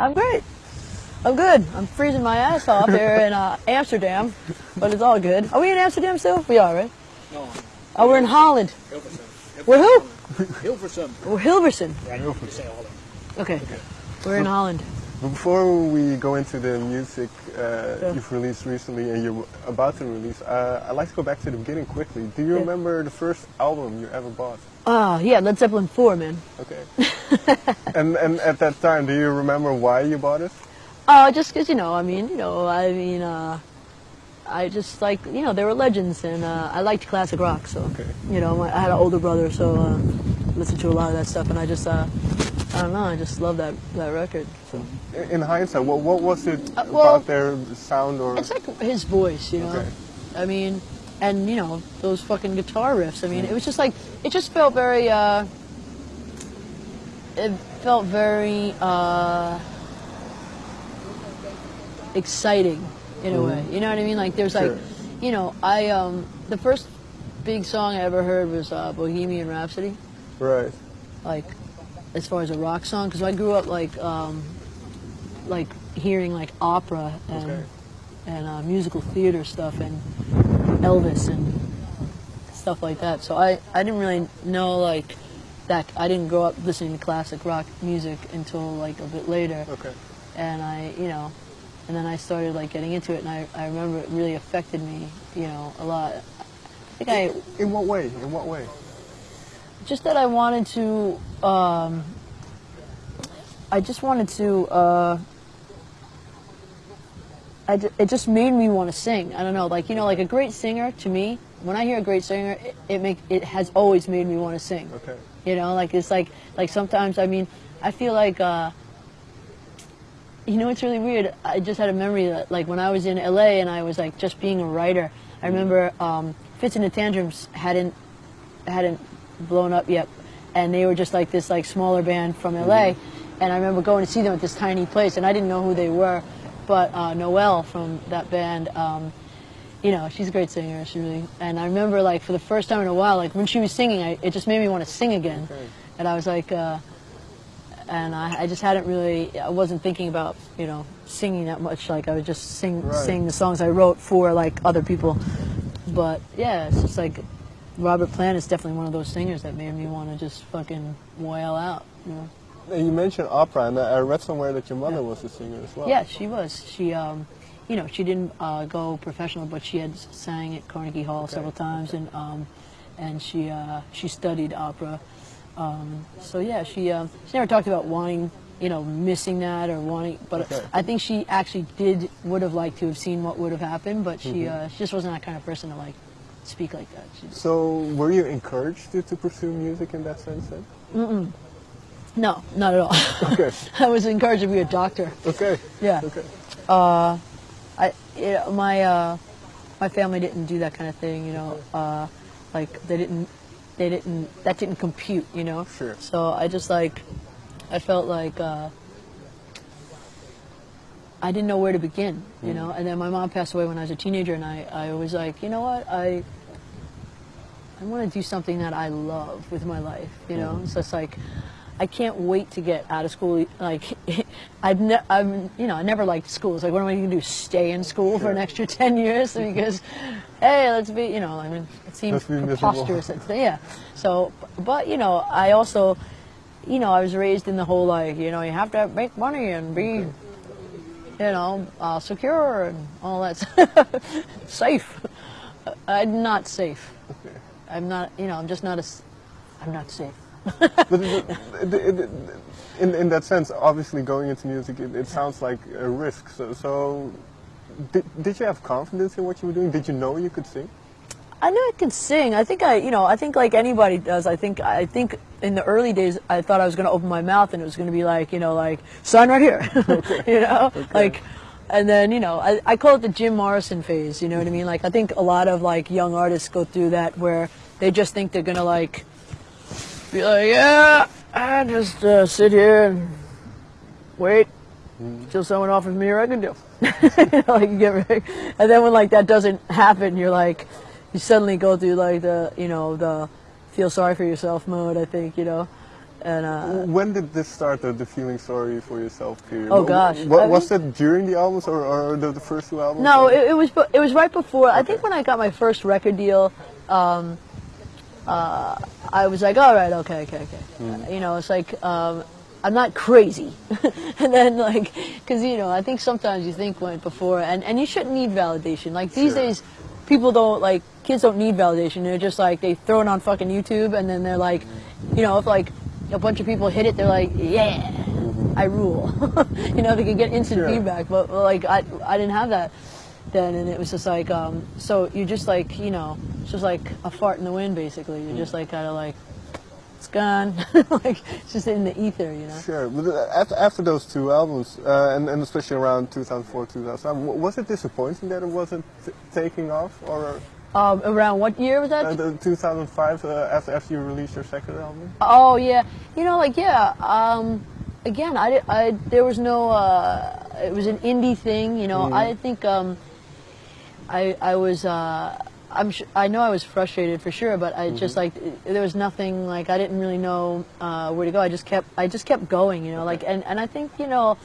I'm great. I'm good. I'm freezing my ass off here in uh, Amsterdam, but it's all good. Are we in Amsterdam still? We are, right? No, Oh, we're in Holland. Hilversum. We're who? Hilversum. We're Hilversum. Ja, Hilversum. Say Holland. Okay. We're in Holland. Before we go into the music uh, you've released recently and you're about to release, uh, I'd like to go back to the beginning quickly. Do you Yeah. remember the first album you ever bought? Ah, yeah, Led Zeppelin 4, man. Okay. and and at that time, do you remember why you bought it? Oh, just because, you know, I mean, you know, I mean, uh, I just like, you know, they were legends, and uh, I liked classic rock, so, Okay. you know, I had an older brother, so uh, listened to a lot of that stuff, and I just, uh, I don't know, I just love that, that record. So. In- In hindsight, what what was it Uh, well, about their sound or? It's like his voice, you know. Okay. I mean, and you know those fucking guitar riffs. I mean, it was just like it just felt very. Uh, it felt very uh, exciting in a way. You know what I mean? Like there's like, you know, I um, the first big song I ever heard was uh, Bohemian Rhapsody. Right. Like, as far as a rock song, because I grew up like um, like hearing like opera and Okay. and uh, musical theater stuff and Elvis and stuff like that. So I, I didn't really know like that. I didn't grow up listening to classic rock music until like a bit later. Okay. And I, you know, and then I started like getting into it, and I, I remember it really affected me, you know, a lot. I think I In what way? In what way? Just that I wanted to. Um, I just wanted to. Uh, I it just made me want to sing. I don't know, like you know, like a great singer to me. When I hear a great singer, it, it make it has always made me want to sing. Okay. You know, like it's like like sometimes I mean I feel like uh, you know it's really weird. I just had a memory that like when I was in LA and I was like just being a writer. I remember um, Fitz and the Tantrums hadn't hadn't blown up yet, and they were just like this like smaller band from LA. And I remember going to see them at this tiny place, and I didn't know who they were, but uh, Noelle from that band. Um, you know, she's a great singer. She really, and I remember like for the first time in a while, like when she was singing, I, it just made me want to sing again. Okay. And I was like, uh, and I, I just hadn't really, I wasn't thinking about you know singing that much. Like I would just sing Right. sing the songs I wrote for like other people. But yeah, it's just like Robert Plant is definitely one of those singers that made me want to just fucking wail out. You know? And you mentioned opera, and I read somewhere that your mother Yeah. was a singer as well. Yeah, she was. She, um, you know, she didn't uh, go professional, but she had sang at Carnegie Hall several times, and um, and she uh, she studied opera. Um, so yeah, she um, she never talked about wanting, you know, missing that or wanting, but Okay. I think she actually did would have liked to have seen what would have happened, but she uh, she just wasn't that kind of person to like speak like that. She So were you encouraged to, to pursue music in that sense then? no, not at all. Okay. I was encouraged to be a doctor. Okay. Yeah. Okay. Uh, I, you know, my uh, my family didn't do that kind of thing, you know. Uh, like they didn't, they didn't, that didn't compute, you know. Sure. So I just like, I felt like uh, I didn't know where to begin, you know. And then my mom passed away when I was a teenager, and I, I was like, you know what, I, I want to do something that I love with my life, you know. So it's like. I can't wait to get out of school. Like, I've, ne- I'm, you know, I never liked school. It's like, what am I going to do? Stay in school for an extra ten years because, hey, let's be, you know, I mean, it seems Let's be miserable. preposterous. It's- yeah. So, but you know, I also, you know, I was raised in the whole like, you know, you have to make money and be, you know, uh, secure and all that, safe. I'm not safe. Okay. I'm not, you know, I'm just not a, I'm not safe. In, in that sense, obviously going into music, it, it sounds like a risk. So, so did, did you have confidence in what you were doing? Did you know you could sing? I knew I could sing. I think I, you know, I think like anybody does. I think, I think in the early days, I thought I was going to open my mouth and it was going to be like, you know, like sign right here, you know, like, and then you know, I, I call it the Jim Morrison phase. You know what I mean? Like, I think a lot of like young artists go through that where they just think they're going to like be like, yeah, I just uh, sit here and wait till someone offers me a record deal. you know, like you get ready. And then when like that doesn't happen, you're like, you suddenly go through like the, you know, the feel sorry for yourself mode. I think, you know, and uh, When did this start, the, the feeling sorry for yourself period? Oh, gosh. What, was it during the albums or, or the, the first two albums? No, it, it was it was right before. I think when I got my first record deal, um, uh, I was like, all right, okay, okay, okay. Uh, you know, it's like um, I'm not crazy. and then like, because you know, I think sometimes you think when before, and and you shouldn't need validation. Like these Sure. days, people don't like kids don't need validation. They're just like they throw it on fucking YouTube, and then they're like, you know, if like a bunch of people hit it, they're like, yeah. I rule. you know, they can get instant Sure. feedback, but but, like I, I didn't have that then, and it was just like, um, so you just like, you know, it's just like a fart in the wind, basically. You're just like kind of like, it's gone, like it's just in the ether, you know. Sure, but uh, after, after those two albums, uh, and, and especially around 2004, 2005, was it disappointing that it wasn't t- taking off? Or Um, around what year was that? uh, 2005, uh, after, after you released your second album? Oh yeah, you know, like yeah. Um, again, I, I there was no. Uh, it was an indie thing, you know. I think um, I I was. Uh, I'm sh- I know I was frustrated for sure, but I just like there was nothing like I didn't really know uh, where to go. I just kept I just kept going, you know. Like and and I think you know,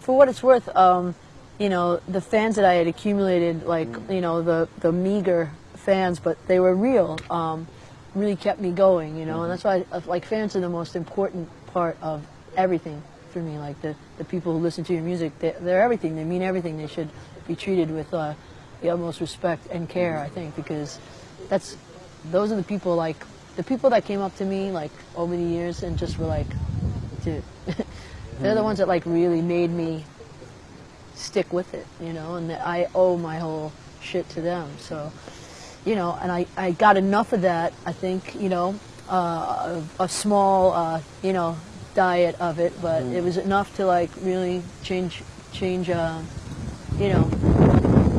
for what it's worth, um, you know, the fans that I had accumulated, like you know, the the meager fans, but they were real. Um, really kept me going, you know, and that's why uh, like fans are the most important part of everything for me. Like the, the people who listen to your music, they, they're everything. They mean everything. They should be treated with uh, the utmost respect and care. I think because that's those are the people like the people that came up to me like over the years and just were like, dude, they're the ones that like really made me stick with it, you know, and that I owe my whole shit to them. So, you know, and I, I got enough of that, I think, you know, uh, a, a small, uh, you know, diet of it, but it was enough to like really change, change, uh, you know,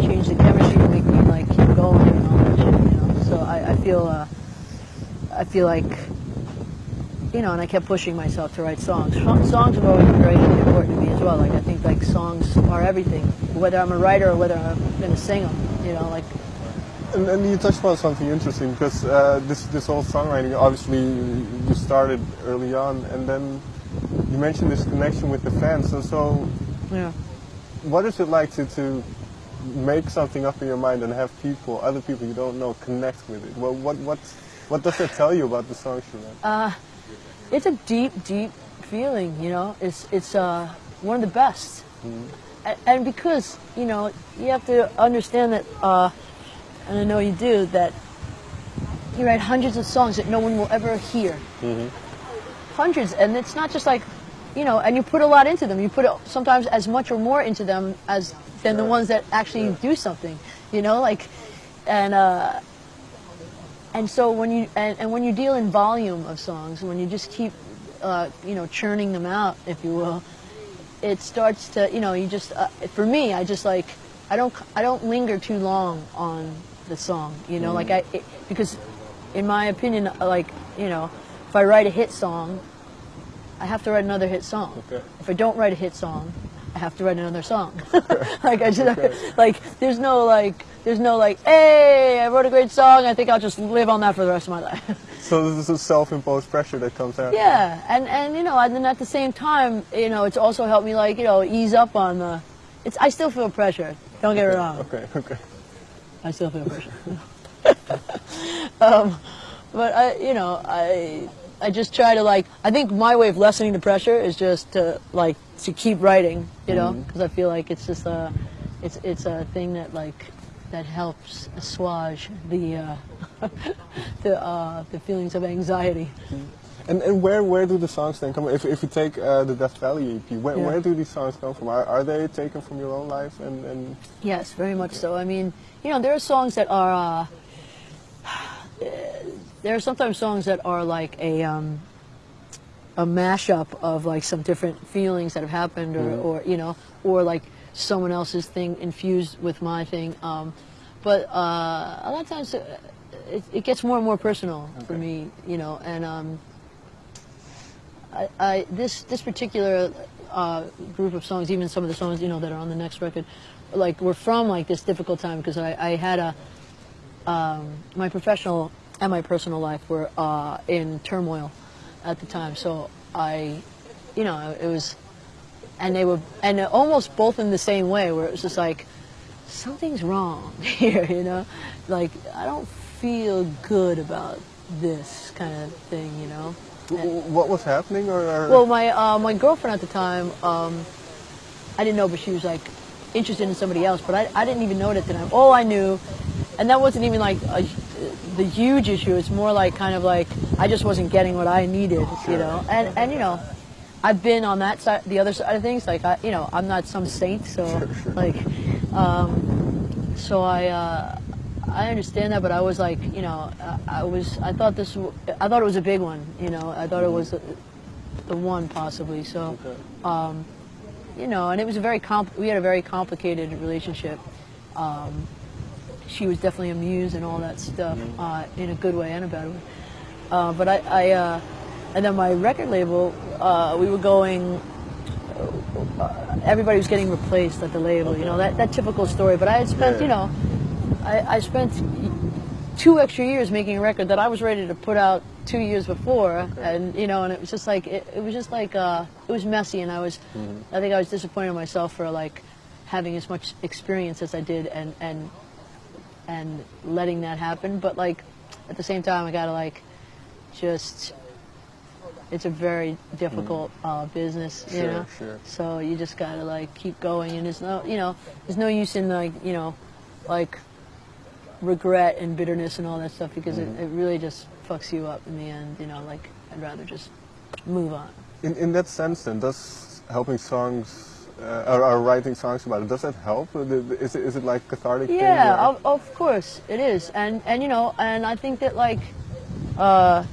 change the chemistry to make me like keep going and all that shit, you know. So I, I feel, uh, I feel like, you know, and I kept pushing myself to write songs. Songs have always been very important to me as well. Like I think like songs are everything, whether I'm a writer or whether I'm going to sing them. You know, like And, and you touched upon something interesting because uh, this this whole songwriting, obviously, you started early on, and then you mentioned this connection with the fans. And so, yeah. what is it like to, to make something up in your mind and have people, other people you don't know, connect with it? Well, what what what does that tell you about the songs you write? it's a deep, deep feeling. You know, it's it's uh, one of the best. And, and because you know, you have to understand that, uh, and I know you do that. You write hundreds of songs that no one will ever hear. Hundreds, and it's not just like, you know, and you put a lot into them. You put sometimes as much or more into them as than the ones that actually do something. You know, like, and. Uh, and so when you and, and when you deal in volume of songs, when you just keep uh, you know churning them out, if you will, it starts to you know you just uh, for me I just like I don't I don't linger too long on the song, you know, like I it, because in my opinion, uh, like you know, if I write a hit song, I have to write another hit song. Okay. If I don't write a hit song, I have to write another song. like I just Okay. like there's no like there's no like hey I wrote a great song I think I'll just live on that for the rest of my life. So this is a self-imposed pressure that comes out. yeah, and and you know and then at the same time you know it's also helped me like you know ease up on the. It's I still feel pressure. Don't get me wrong. Okay, okay. I still feel pressure. um, but I, you know, I, I just try to like. I think my way of lessening the pressure is just to like to keep writing, you know, because I feel like it's just a, it's it's a thing that like that helps assuage the uh, the uh, the feelings of anxiety. And, and where, where do the songs then come? If, if you take uh, the Death Valley EP, where, Yeah. where do these songs come from? Are, are they taken from your own life? And, and Yes, very much so. I mean, you know, there are songs that are. Uh, there are sometimes songs that are like a um, a mashup of like some different feelings that have happened, or, or you know, or like someone else's thing infused with my thing. Um, but uh, a lot of times, uh, it, it gets more and more personal for me, you know, and. Um, I, I this this particular uh, group of songs, even some of the songs you know that are on the next record, like were from like this difficult time because I, I had a um, my professional and my personal life were uh, in turmoil, at the time. So I, you know, it was, and they were, and almost both in the same way, where it was just like, something's wrong here, you know, like I don't feel good about this kind of thing, you know. W- What was happening, or, or Well, my uh, my girlfriend at the time, um, I didn't know, but she was like interested in somebody else. But I, I didn't even know it at the time. All I knew, and that wasn't even like a, the huge issue. It's more like kind of like I just wasn't getting what I needed, you know. And and you know, I've been on that side, the other side of things. Like I, you know, I'm not some saint, so like, um, so I. Uh, I understand that, but I was like, you know, I, I was, I thought this, I thought it was a big one, you know, I thought it was the, the one possibly. So, um, you know, and it was a very comp. We had a very complicated relationship. Um, she was definitely a muse and all that stuff, uh, in a good way and a bad way. Uh, but I, I uh, and then my record label, uh, we were going. Uh, everybody was getting replaced at the label, you know that, that typical story. But I had spent, Yeah. you know, I, I spent two extra years making a record that I was ready to put out two years before, and you know, and it was just like it, it was just like uh, it was messy, and I was, I think I was disappointed in myself for like having as much experience as I did, and and and letting that happen. But like at the same time, I gotta like just. It's a very difficult uh, business, you Sure, know. sure. So you just gotta like keep going, and there's no, you know, there's no use in like, you know, like regret and bitterness and all that stuff because it, it really just fucks you up in the end. You know, like I'd rather just move on. in, in that sense, then does helping songs uh, or, or writing songs about it does that help? Uh, Is it, is it like cathartic? Yeah, of, of course it is, and and you know, and I think that like, uh,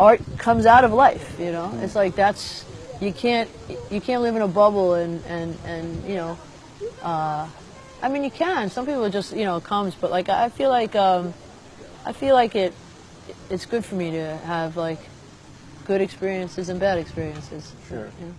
art comes out of life. You know, it's like that's you can't you can't live in a bubble and and and you know, uh, I mean you can. Some people just you know it comes, but like I feel like um, I feel like it it's good for me to have like good experiences and bad experiences. Sure. You know?